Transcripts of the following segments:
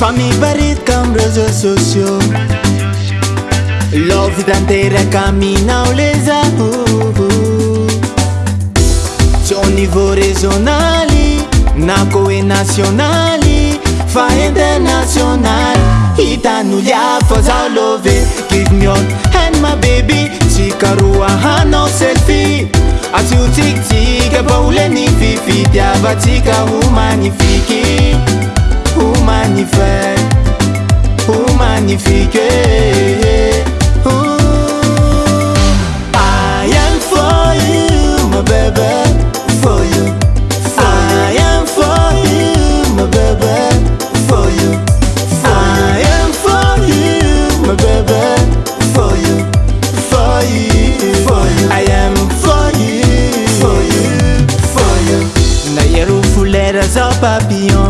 famibaritkamrzososio lovidanterkaminao lezakubu conivo rezonali nakoe nasionali fa internasional itanua fzalove km henmbebi σikaru aha nosefi asiuttik baulnififidavatikahumanifik I am for you, my baby, for you. For I am for you, my baby, for you. For I am for you, for you, for you, I am for you, for you, for you. papillon.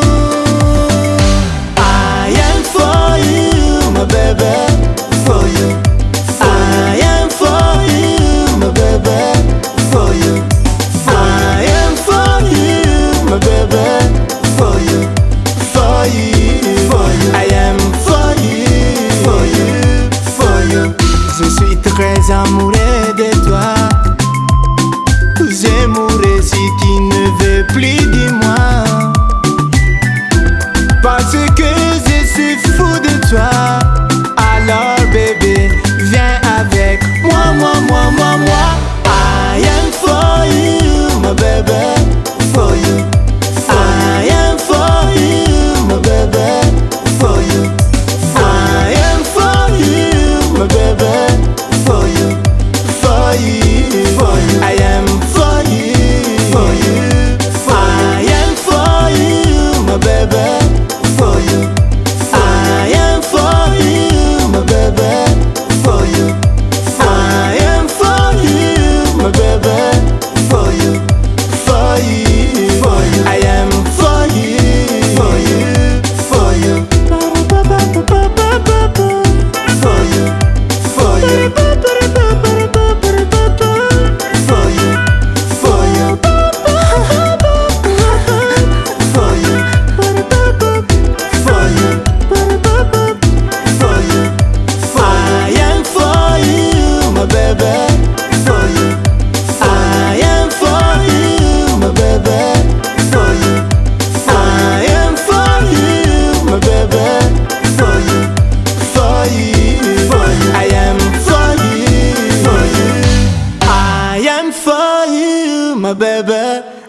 Je suis très amoureux de toi am for you, my baby